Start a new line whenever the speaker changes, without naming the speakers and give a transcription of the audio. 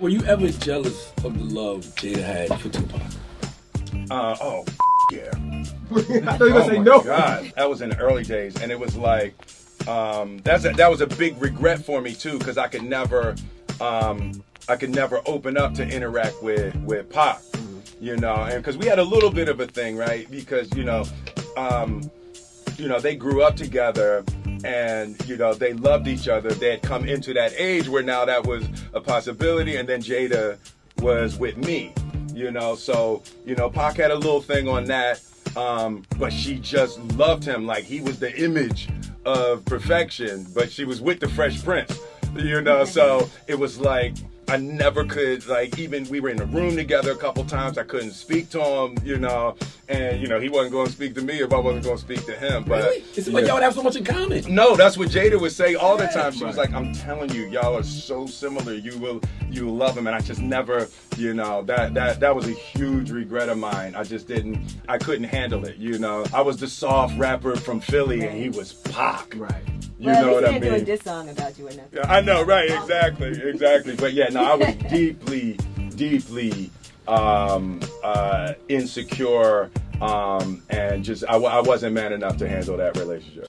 Were you ever jealous of the love Jada had for Tupac?
Uh, oh, yeah.
I thought you were
oh
gonna say
my
no.
God, that was in the early days, and it was like, um, that's a, that was a big regret for me too, because I could never, um, I could never open up to interact with with Pac, you know, and because we had a little bit of a thing, right? Because you know, um, you know, they grew up together and you know they loved each other. They had come into that age where now that was a possibility, and then Jada was with me, you know. So you know, Pac had a little thing on that, um, but she just loved him like he was the image of perfection. But she was with the Fresh Prince, you know. So it was like I never could like even we were in a room together a couple times. I couldn't speak to him, you know, and you know he wasn't going to speak to me if I wasn't going to speak to him. But
Really? It seemed like
yeah.
y'all would have so much in common.
No, that's what Jada would say all the time. She was like, "I'm telling you, y'all are so similar. You will, you will love him." And I just never, you know, that that that was a huge regret of mine. I just didn't, I couldn't handle it. You know, I was the soft rapper from Philly, and he was Pac.
Right.
You
well,
know what I
they didn't do a
mean?
song about you enough.
Yeah, I know, right? Exactly, exactly. But yeah, no, I was deeply, deeply um, uh, insecure, um, and just I, I wasn't man enough to handle that relationship.